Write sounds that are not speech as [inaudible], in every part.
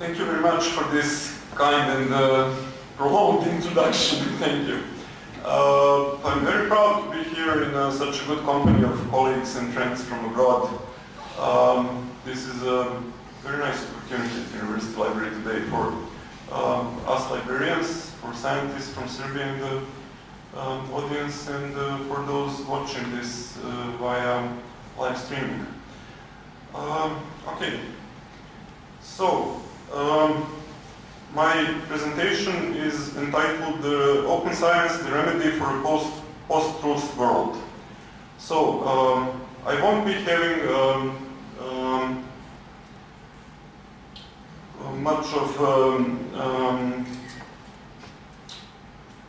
Thank you very much for this kind and uh, prolonged [laughs] introduction. Thank you. Uh, I'm very proud to be here in uh, such a good company of colleagues and friends from abroad. Um, this is a very nice opportunity at the University Library today for um, us librarians, for scientists from Serbia in the um, audience, and uh, for those watching this uh, via live streaming. Um, okay, so um, my presentation is entitled uh, Open Science, the Remedy for a Post, Post-Truth World. So um, I won't be having um, um, much of um, um,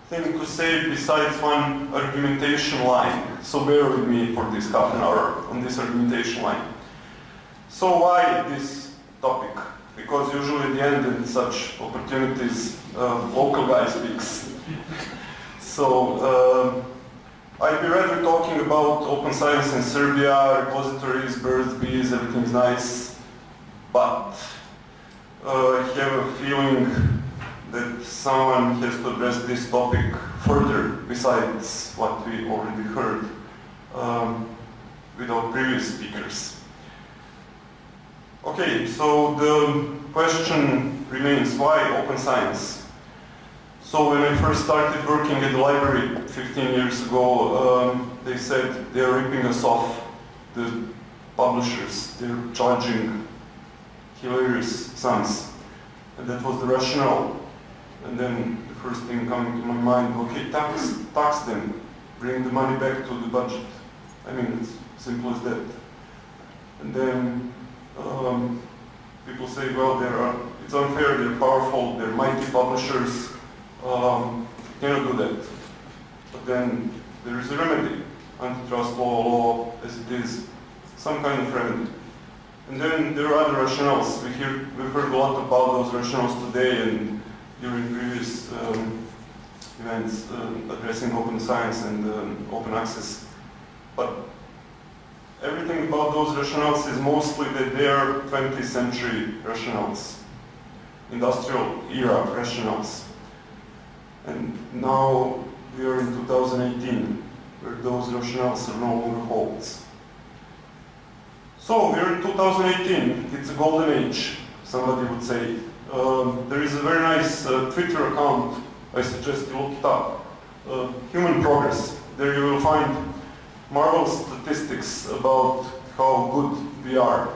thing to say besides one argumentation line. So bear with me for this half an hour on this argumentation line. So why this topic? Because usually at the end in such opportunities, uh, local guy speaks. [laughs] so uh, I'd be rather talking about open science in Serbia, repositories, birds, bees, everything's nice, but uh, I have a feeling that someone has to address this topic further besides what we already heard um, with our previous speakers. Okay, so the question remains, why open science? So when I first started working at the library 15 years ago, um, they said they're ripping us off, the publishers, they're charging hilarious sums. And that was the rationale. And then the first thing coming to my mind, okay, tax, tax them, bring the money back to the budget. I mean, it's simple as that. And then people say, well, they are, it's unfair, they're powerful, they're mighty publishers, um, cannot do that. But then there is a remedy, antitrust law, law as it is, some kind of remedy. And then there are other rationales. We hear, we've heard a lot about those rationales today and during previous um, events uh, addressing open science and um, open access. But everything about those rationales is mostly that they are 20th century rationales, industrial era rationales. And now we are in 2018, where those rationales are no longer holds. So we're in 2018, it's a golden age, somebody would say. Um, there is a very nice uh, Twitter account, I suggest you look it up, uh, Human Progress. There you will find marvelous statistics about how good we are.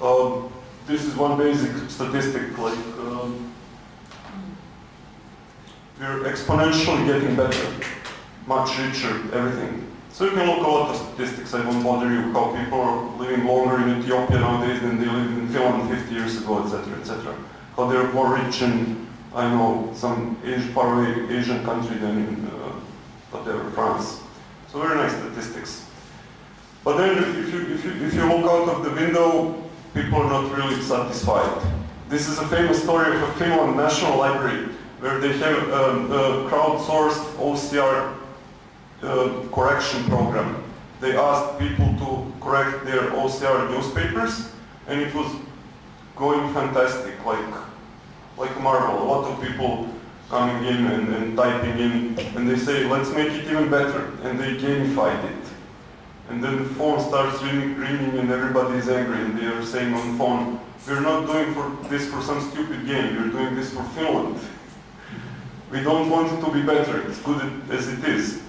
Um, this is one basic statistic, like um, we're exponentially getting better, much richer, everything. So you can look at a lot of statistics, I won't bother you, how people are living longer in Ethiopia nowadays than they lived in Finland 50 years ago, etc., etc. How they're more rich in, I know, some Asian, faraway Asian country than in, uh, whatever, France. So very nice statistics. But then if you, if, you, if you look out of the window, people are not really satisfied. This is a famous story of a Finland National Library where they have um, a crowdsourced OCR uh, correction program. They asked people to correct their OCR newspapers and it was going fantastic, like, like a marvel. A lot of people coming in and, and typing in and they say, let's make it even better. And they gamified it. And then the phone starts ringing, ringing and everybody is angry and they are saying on phone, we're not doing for this for some stupid game, we're doing this for Finland. We don't want it to be better, it's good as it is.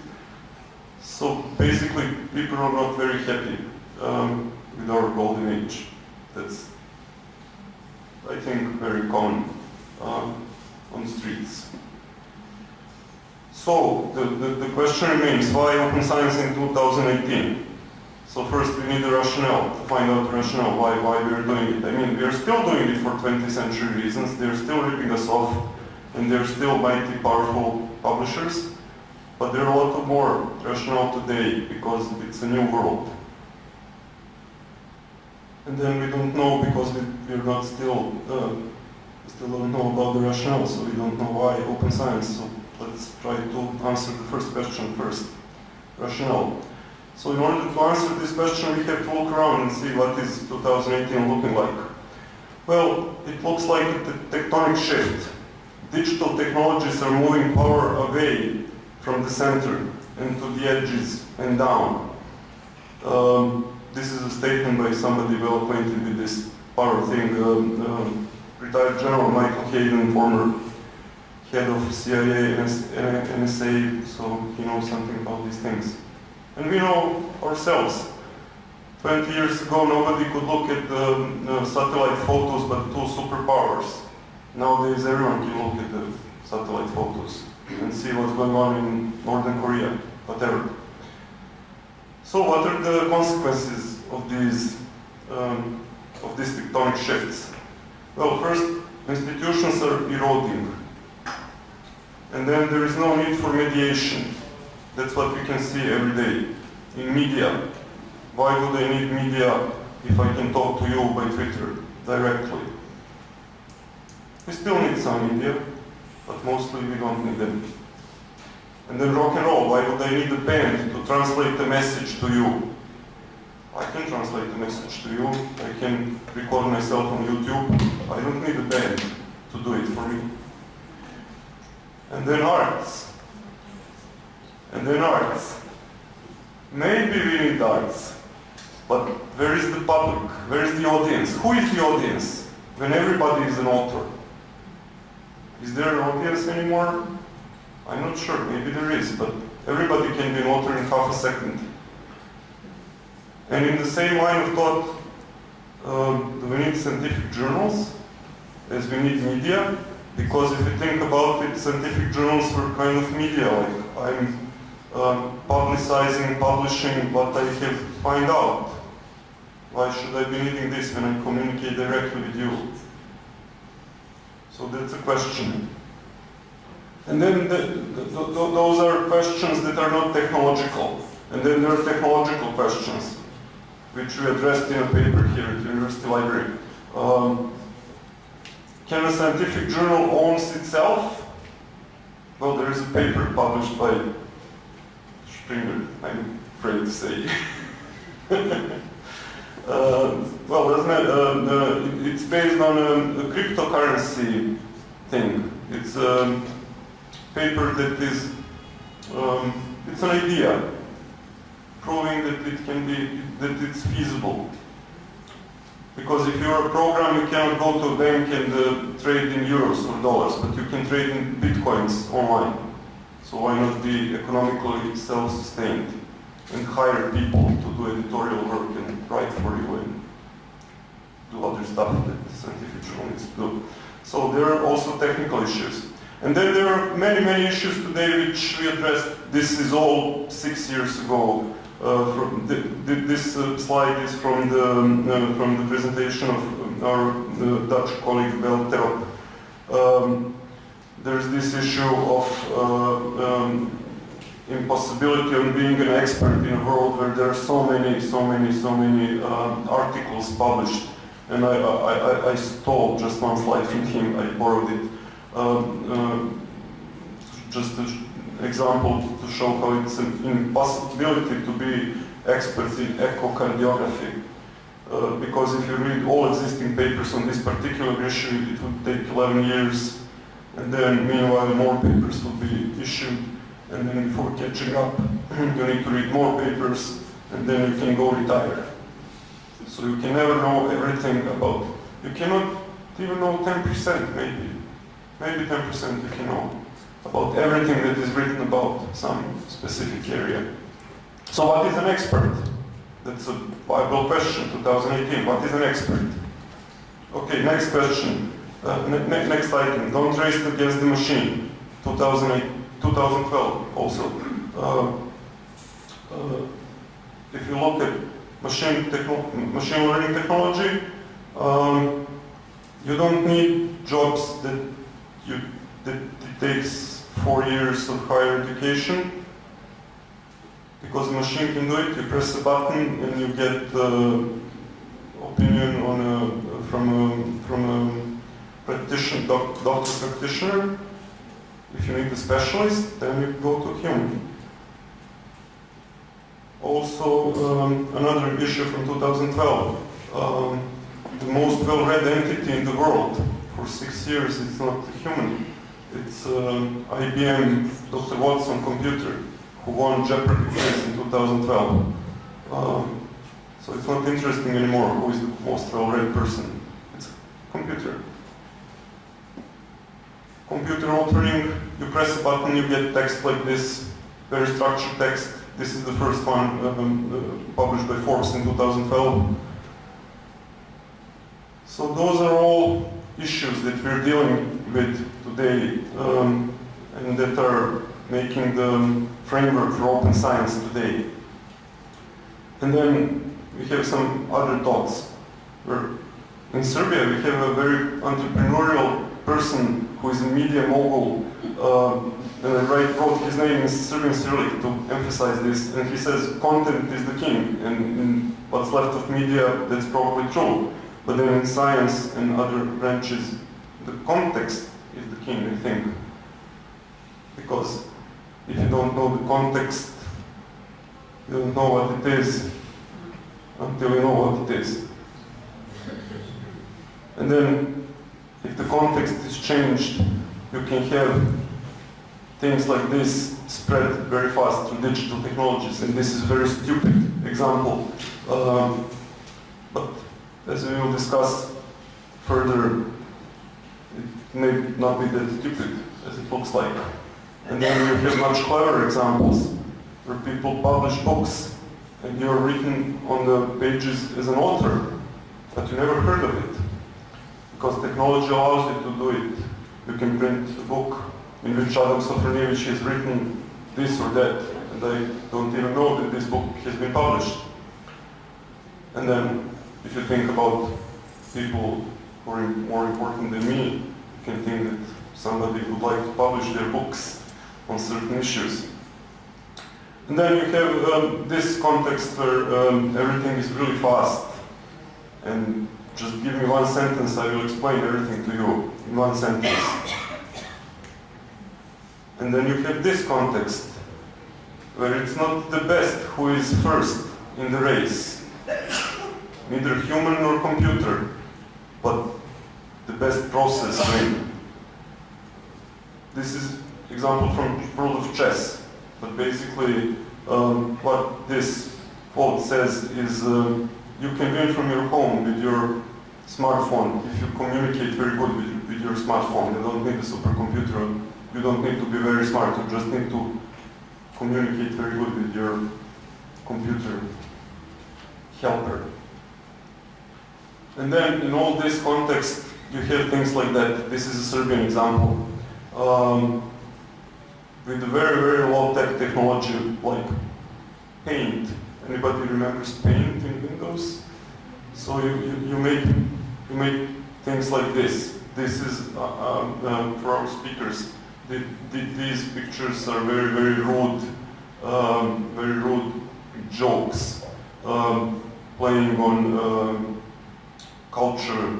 So basically, people are not very happy um, with our golden age. That's, I think, very common um, on the streets. So the, the, the, question remains, why open science in 2018? So first we need a rationale, to find out the rationale why, why we're doing it. I mean, we're still doing it for 20th century reasons, they're still ripping us off, and they're still mighty powerful publishers, but there are a lot more rationale today because it's a new world. And then we don't know because we, we're not still, uh, still don't know about the rationale, so we don't know why open science. So let's try to answer the first question first, rationale. So in order to answer this question, we have to look around and see what is 2018 looking like. Well, it looks like a tectonic shift. Digital technologies are moving power away from the center and to the edges and down. Um, this is a statement by somebody well acquainted with this power thing. Um, um, retired General Michael Hayden, former head of CIA and NSA, so he knows something about these things. And we know ourselves. 20 years ago, nobody could look at the satellite photos but two superpowers. Nowadays, everyone can look at the satellite photos and see what's going on in Northern Korea, whatever. So what are the consequences of these, um, of these tectonic shifts? Well, first, institutions are eroding. And then there is no need for mediation. That's what we can see every day in media. Why would I need media if I can talk to you by Twitter directly? We still need some media, but mostly we don't need them. And then rock and roll, why would I need a band to translate the message to you? I can translate the message to you. I can record myself on YouTube. I don't need a band to do it for me. And then arts. And then arts. Maybe we need arts. But where is the public? Where is the audience? Who is the audience when everybody is an author? Is there an audience anymore? I'm not sure, maybe there is, but everybody can be an author in half a second. And in the same line of thought, um, we need scientific journals, as we need media, because if you think about it, scientific journals were kind of media, like I'm um, publicizing, publishing what I have find out. Why should I be needing this when I communicate directly with you? So that's a question. And then the, the, the, those are questions that are not technological. And then there are technological questions, which we addressed in a paper here at the University Library. Um, can a scientific journal owns itself? Well, there is a paper published by Springer, I'm afraid to say. Uh, [laughs] well, doesn't it, uh, it's based on a, a, cryptocurrency thing. It's a paper that is, um, it's an idea, proving that it can be, that it's feasible. Because if you're a program, you cannot go to a bank and uh, trade in euros or dollars, but you can trade in bitcoins online. So why not be economically self-sustained? and hire people to do editorial work and write for you and do other stuff that the scientific journal needs to do. So there are also technical issues. And then there are many, many issues today which we addressed. This is all six years ago. Uh, from the, this uh, slide is from the, uh, from the presentation of our Dutch colleague Velterop. Um, there's this issue of um, impossibility of being an expert in a world where there are so many, so many, so many um, articles published. And I, I, I, I, stole just one slide from him, I borrowed it. Um, just example to show how it's an impossibility to be experts in echocardiography. Uh, because if you read all existing papers on this particular issue, it would take 11 years, and then meanwhile more papers would be issued and then before catching up, [clears throat] you need to read more papers, and then you can go retire. So you can never know everything about, you cannot even know 10% maybe. Maybe 10% you can know about everything that is written about some specific area. So what is an expert? That's a viable question, 2018. What is an expert? Okay, next question. Uh, ne next item. Don't race against the machine. 2012 also. Uh, uh, if you look at machine, machine learning technology, um, you don't need jobs that you that takes four years of higher education because the machine can do it. You press a button and you get the opinion on a, from a, from a practitioner, doc, doctor practitioner if you need a specialist, then you go to him. Also, um, another issue from 2012. Um, the most well-read entity in the world. For six years, it's not human. It's um, IBM Dr. Watson computer who won Jeopardy prize in 2012. Um, so it's not interesting anymore who is the most well-read person. It's computer. Computer authoring, you press a button, you get text like this, very structured text. This is the first one um, uh, published by Forbes in 2012. So those are all issues that we're dealing with today um, and that are making the framework for open science today. And then we have some other thoughts. In Serbia we have a very entrepreneurial person who is a media mogul. Uh, and I write, wrote his name in Serbian Cyrillic to emphasize this. And he says content is the king. And in what's left of media, that's probably true. But then in science and other branches, the context is the king, think. Because if you don't know the context, you don't know what it is until you know what it is. And then, if the context is changed, you can have things like this spread very fast through digital technologies. And this is a very stupid example. Um, but as we will discuss further, it may not be that stupid as it looks like. And then you have much cleverer examples where people publish books and you're written on the pages as an author, but you never heard of it. Because technology allows you to do it. You can print a book in which Adam Sofronievich has written this or that, and I don't even know that this book has been published. And then, if you think about people who are more important than me, can think that somebody would like to publish their books on certain issues. And then you have um, this context where um, everything is really fast. And just give me one sentence, I will explain everything to you in one sentence. And then you have this context, where it's not the best who is first in the race, neither human nor computer, but the best process win. This is example from world of chess. But basically, um, what this quote says is um, you can win from your home with your smartphone if you communicate very good with, with your smartphone. You don't need a supercomputer. You don't need to be very smart. You just need to communicate very good with your computer helper. And then in all this context, you have things like that. This is a Serbian example. Um, with very, very low-tech technology like Paint. Anybody remembers Paint in Windows? So you, you, you make you make things like this. This is uh, um, um, for our speakers. The, the, these pictures are very, very rude, um, very rude jokes, um, playing on um, culture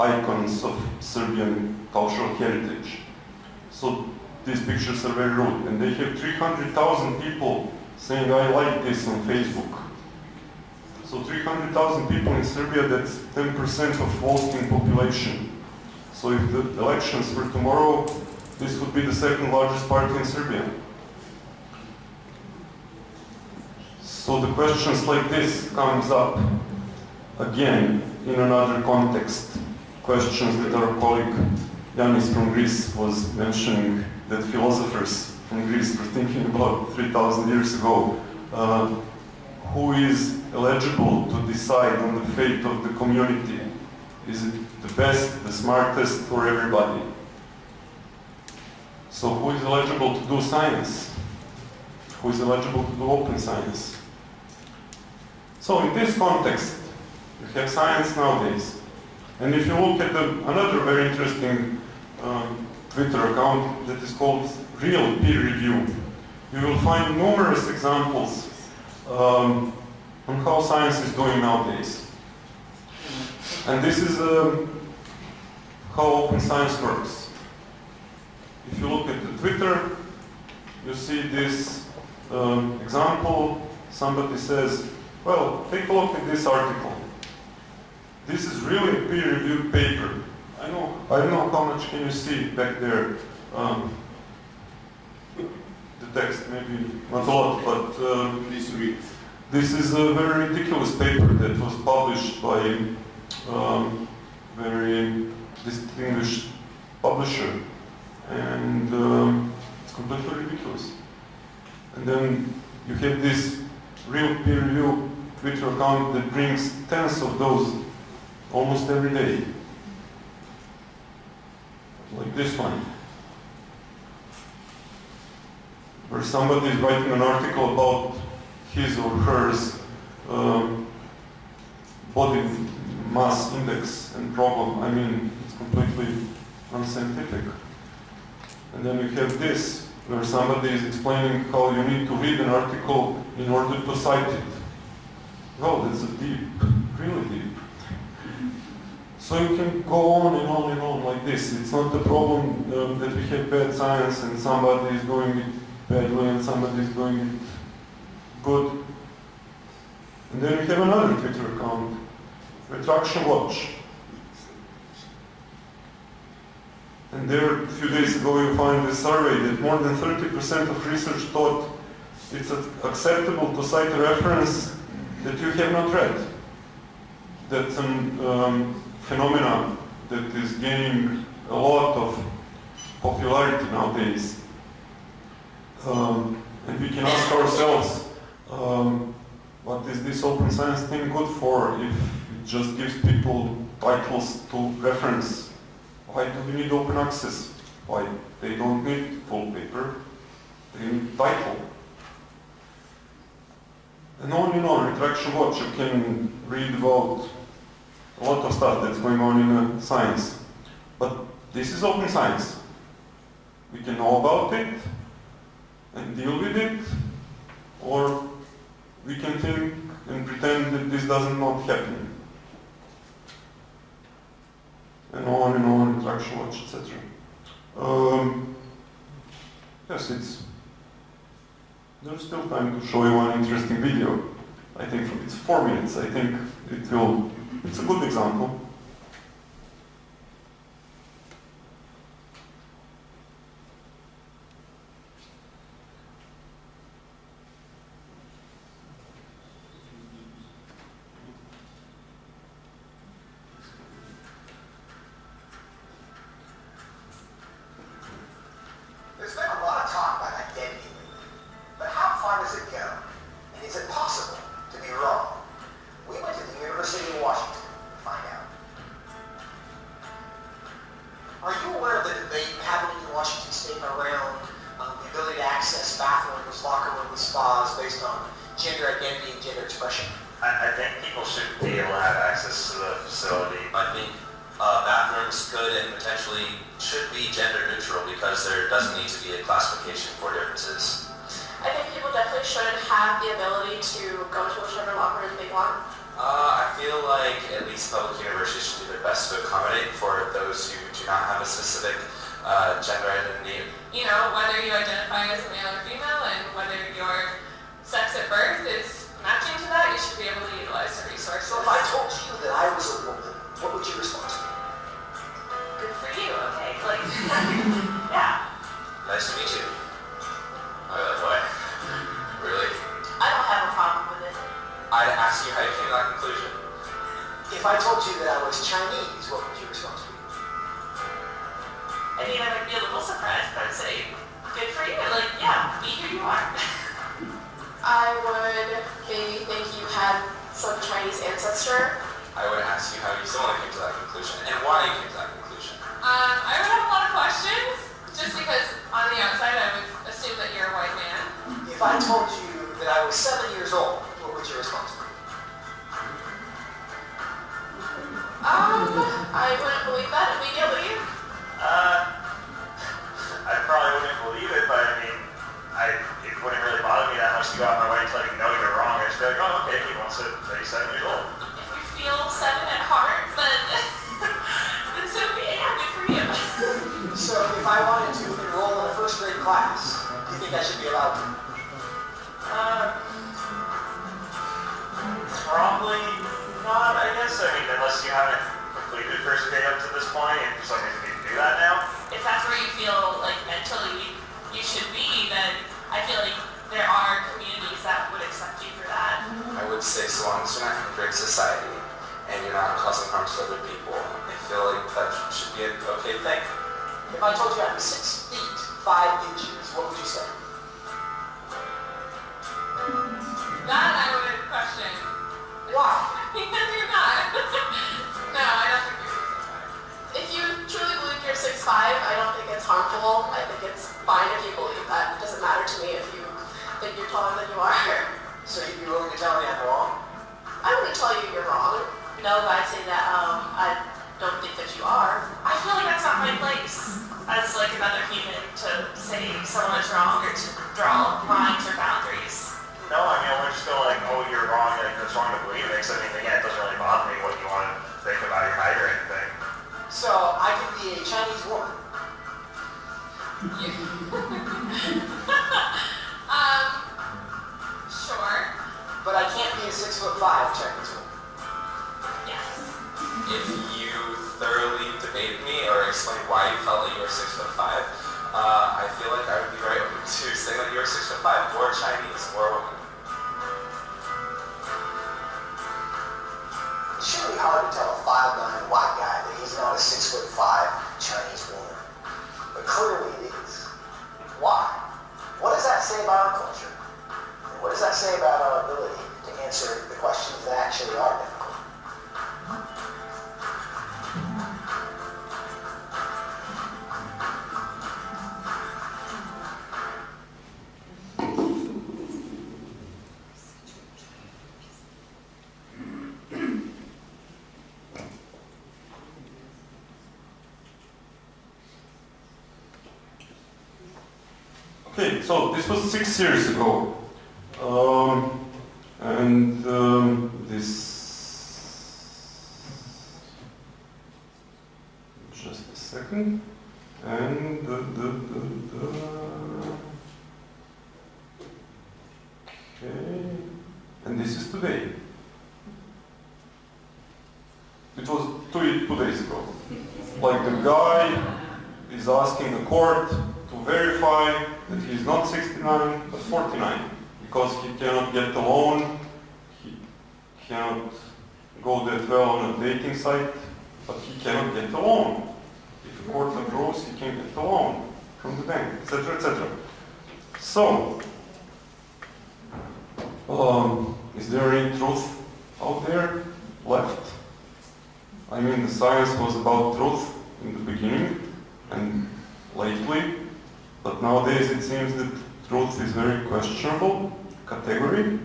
icons of Serbian cultural heritage. So these pictures are very rude. And they have 300,000 people saying, I like this on Facebook. So 300,000 people in Serbia, that's 10% of voting population. So if the elections were tomorrow, this would be the second largest party in Serbia. So the questions like this comes up again in another context. Questions that our colleague Yanis from Greece was mentioning that philosophers from Greece were thinking about 3,000 years ago. Uh, who is eligible to decide on the fate of the community? Is it the best, the smartest, or everybody? So who is eligible to do science? Who is eligible to do open science? So in this context, we have science nowadays. And if you look at the, another very interesting um, Twitter account that is called Real Peer Review, you will find numerous examples um, on how science is doing nowadays. And this is um, how open science works. If you look at the Twitter, you see this um, example. Somebody says, well, take a look at this article. This is really a peer-reviewed paper. I know, I don't know how much can you see back there. Um, the text maybe not a lot, but uh, Please read. this is a very ridiculous paper that was published by um, very distinguished publisher, and um, it's completely ridiculous. And then you have this real peer review Twitter account that brings tens of those almost every day, like this one, where somebody is writing an article about his or hers um, body mass index and problem. I mean, it's completely unscientific. And then you have this, where somebody is explaining how you need to read an article in order to cite it. Well, that's a deep, really deep. So you can go on and on and on like this. It's not the problem um, that we have bad science and somebody is doing it badly and somebody is doing it good. And then we have another Twitter account, Retraction Watch. And there, a few days ago, you find a survey that more than 30% of research thought it's acceptable to cite a reference that you have not read. That's a um, phenomenon that is gaining a lot of popularity nowadays. Um, and we can ask ourselves, um, what is this open science thing good for if it just gives people titles to reference? Why do we need open access? Why? They don't need full paper, they need title. And on and on, Retraction Watch, you can read about a lot of stuff that's going on in uh, science. But this is open science. We can know about it and deal with it, or we can think and pretend that this does not happen. And on and on, Retraction Watch, etc. Um, yes, it's there's still time to show you one interesting video. I think it's four minutes. I think it will, it's a good example. Resources. So if I told you that I was a woman, what would your response be? Good for you, okay? Like, [laughs] yeah. Nice to meet you. Oh, that's why. Really? I don't have a problem with it. I'd ask you how you came to that conclusion. If I told you that I was Chinese, what would your response be? I mean, I would be a little surprised, but I'd say, good for you. Like, yeah, be who you are. I would maybe think you had some Chinese ancestor. I would ask you how you similarly came to that conclusion and why you came to that conclusion. Um, I would have a lot of questions, just because on the outside I would assume that you're a white man. If I told you that I was seven years old, what would your response be? Um, I wouldn't believe that immediately. Uh, [laughs] I probably wouldn't believe it, but I mean, I, it wouldn't really bother me that much to go out my way to let you know you're wrong. I'd just be like, oh, okay, he wants to say he's seven years old. If you feel seven at heart, then, [laughs] then so be it. Yeah, good for you. So if I wanted to enroll in a first grade class, do you think I should be allowed to? Uh, probably Not, I guess, I mean, unless you haven't completed first grade up to this point, and for some reason you do that now. If that's where you feel like mentally you should be, then I feel like there are communities that would accept you for that. I would say so long as you're not hindering society and you're not causing harm to other people, I feel like that should be an okay thing. If I told you I'm six feet, five inches, what would you say? That I would question. Why? [laughs] Because you're not. [laughs] no, I don't think you're six five. If you truly believe you're 6'5", I don't think it's harmful. I think it's fine if you believe that. It doesn't matter to me if you think you're taller than you are. So you'd be willing to tell me I'm wrong? I wouldn't tell you you're wrong. No, but I'd say that um, I don't think that you are. I feel like that's not my place as like another human to say someone is wrong or to draw lines or boundaries. No, I mean, we're just going like, oh, you're wrong, like, it's wrong to believe it. 'Cause, I mean, again, it doesn't really bother me what you want to think about your height or anything. So I could be a Chinese woman. But I can't be a six foot five Chinese woman. Yes. If you thoroughly debated me or explained why you felt like you were six foot five, uh, I feel like I would be very open [laughs] to saying that you were six foot five or Chinese or a woman. It shouldn't be hard to tell a five nine white guy that he's not a six foot five Chinese woman. But clearly it is. Why? What does that say about our culture? Say about our ability to answer the questions that actually are difficult? Okay, so this was six years ago. Um, and um, this. Just a second. And the. the, the, the okay. And this is today. It was two, two days ago. Like the guy is asking the court to verify that he is not 69 but 49 because he cannot get a loan, he cannot go that well on a dating site, but he cannot get a loan. If the court approves, he can get a loan from the bank, etc., etc. So, um, is there any truth out there left? I mean, the science was about truth in the beginning and lately, but nowadays it seems that truth is very questionable category.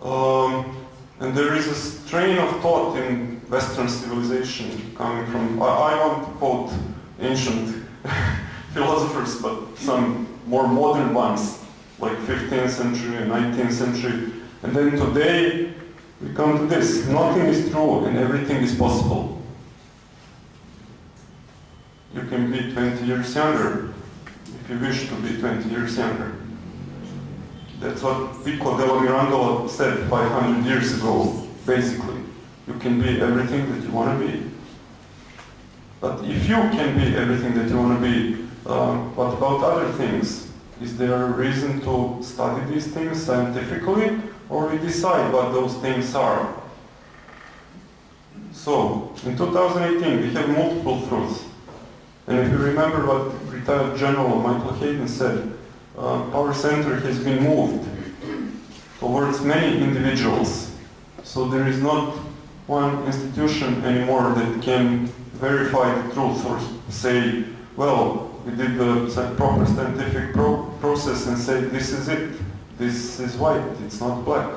Um, and there is a strain of thought in Western civilization coming from, I, I want quote ancient [laughs] philosophers, but some more modern ones, like 15th century and 19th century. And then today, we come to this, nothing is true and everything is possible. You can be 20 years younger if you wish to be 20 years younger. That's what Pico della Mirandola said 500 years ago, basically. You can be everything that you want to be. But if you can be everything that you want to be, um, what about other things? Is there a reason to study these things scientifically, or we decide what those things are? So, in 2018, we have multiple truths. And if you remember what retired General Michael Hayden said, uh, our center has been moved towards many individuals. So there is not one institution anymore that can verify the truth or say, well, we did the proper scientific pro- process and say this is it, this is white, it's not black.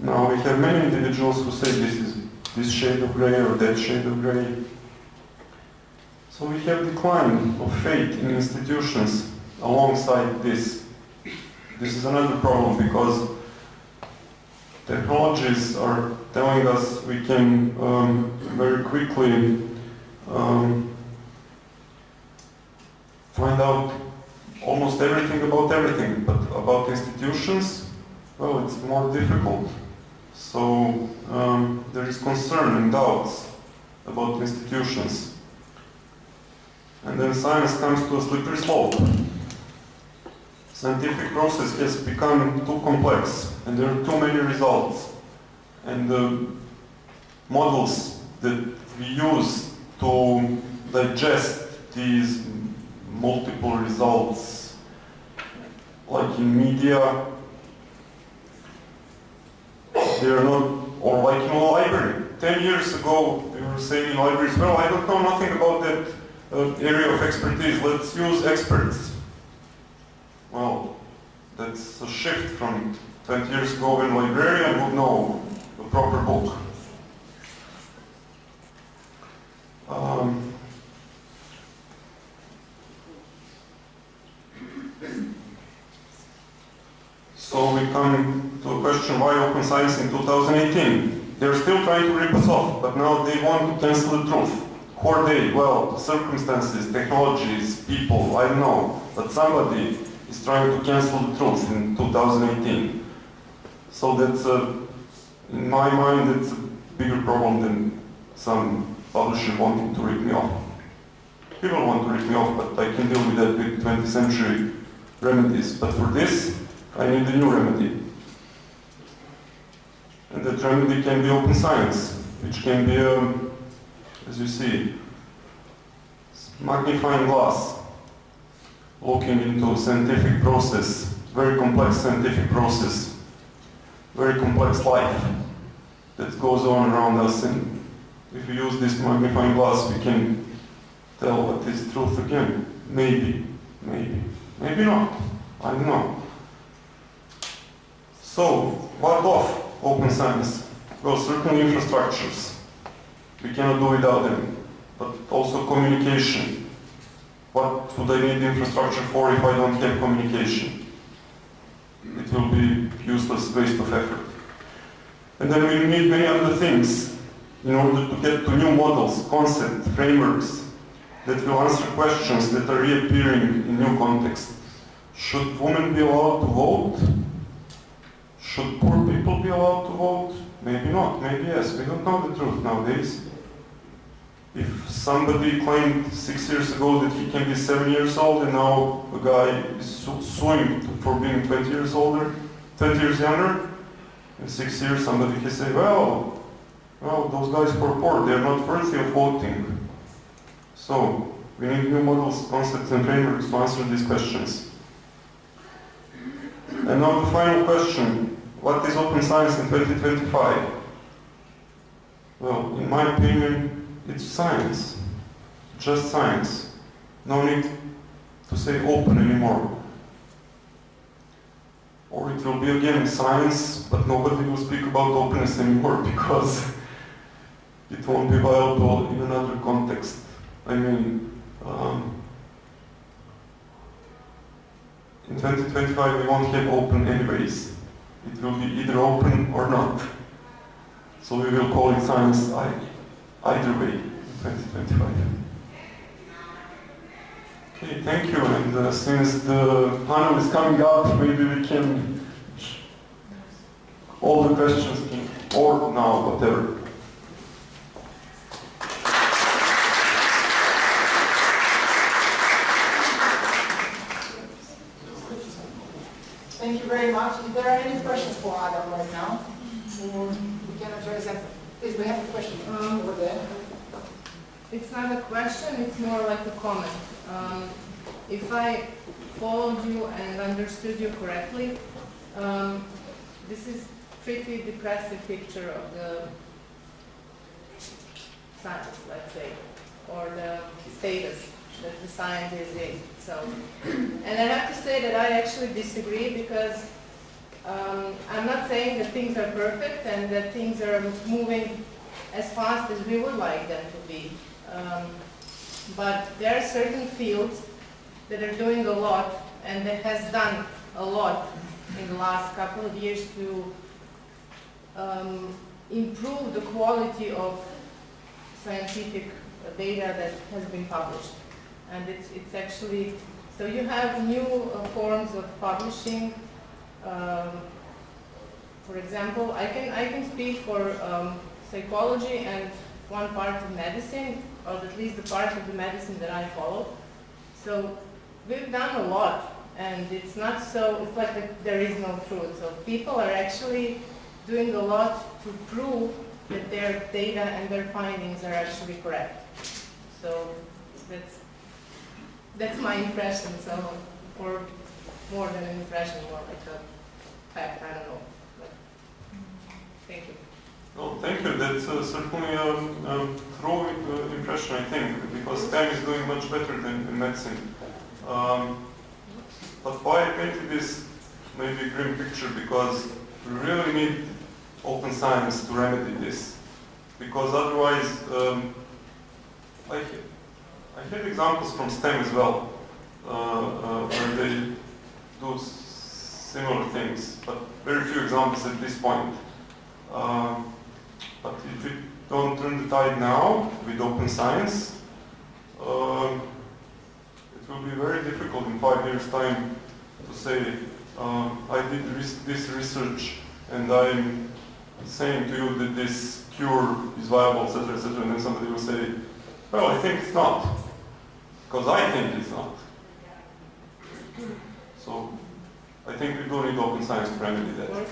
Now we have many individuals who say this is this shade of gray or that shade of gray. So we have decline of faith in institutions alongside this. This is another problem because technologies are telling us we can um, very quickly um, find out almost everything about everything, but about institutions, well, it's more difficult. So um, there is concern and doubts about institutions. And then science comes to a slippery slope. Scientific process has become too complex and there are too many results. And the models that we use to digest these multiple results, like in media, they are not, or like in a library. Ten years ago, we were saying in libraries, well, I don't know nothing about that area of expertise, let's use experts. Well, that's a shift from 20 years ago when librarian would know a proper book. Um, so we come to a question why open science in 2018? They're still trying to rip us off, but now they want to cancel the truth. Who are they? Well, circumstances, technologies, people, I know. But somebody is trying to cancel the truth in 2018. So that's, a, in my mind, it's a bigger problem than some publisher wanting to rip me off. People want to rip me off, but I can deal with that with 20th century remedies. But for this, I need a new remedy. And that remedy can be open science, which can be, um, as you see, magnifying glass, looking into scientific process, very complex scientific process, very complex life that goes on around us. And if we use this magnifying glass, we can tell what is truth again. Maybe, maybe, maybe not. I don't know. So, what of open science? Well, certain infrastructures. We cannot do without them. But also communication. What would I need infrastructure for if I don't have communication? It will be useless waste of effort. And then we need many other things in order to get to new models, concepts, frameworks that will answer questions that are reappearing in new contexts. Should women be allowed to vote? Should poor people be allowed to vote? Maybe not, maybe yes. We don't know the truth nowadays. Somebody claimed six years ago that he can be seven years old and now a guy is su suing for being 20 years older, 20 years younger, in six years somebody can say, well, well, those guys poor, they're not worthy of voting. So, we need new models, concepts and frameworks to answer these questions. And now the final question, what is open science in 2025? Well, in my opinion, it's science. Just science. No need to say open anymore. Or it will be again science, but nobody will speak about openness anymore [laughs] because it won't be viable in another context. I mean, um, in 2025 we won't have open anyways. It will be either open or not. So we will call it science either way in 2025. Okay, thank you. And uh, since the panel is coming up, maybe we can all the questions can, or now, whatever. Thank you very much. If there are any questions for Adam right now, we can address them. Please, we have a question Um, over there. It's not a question, it's more like a comment. Um, if I followed you and understood you correctly, um, this is pretty depressive picture of the science, let's say, or the status that the science is in. So, and I have to say that I actually disagree because um, I'm not saying that things are perfect and that things are moving as fast as we would like them to be. Um, but there are certain fields that are doing a lot and that has done a lot in the last couple of years to um, improve the quality of scientific data that has been published. And it's, it's actually, so you have new uh, forms of publishing, um, For example, I can, I can speak for um, psychology and one part of medicine, or at least the part of the medicine that I follow. So we've done a lot, and it's not so, it's like that there is no truth. So people are actually doing a lot to prove that their data and their findings are actually correct. So that's, that's my impression, so, or more than an impression, more like a fact, I don't know. But, Thank you. Well, thank you. That's uh, certainly a um, true impression, I think, because STEM is doing much better than in medicine. Um, but why I painted this maybe grim picture? Because we really need open science to remedy this. Because otherwise, um, I, I had examples from STEM as well, uh, uh, where they do similar things, but very few examples at this point. Um, but if we don't turn the tide now with open science, um, it will be very difficult in five years' time to say, um, I did this research and I'm saying to you that this cure is viable, etc., etc., and then somebody will say, well, I think it's not, because I think it's not. So I think we do need open science to remedy that.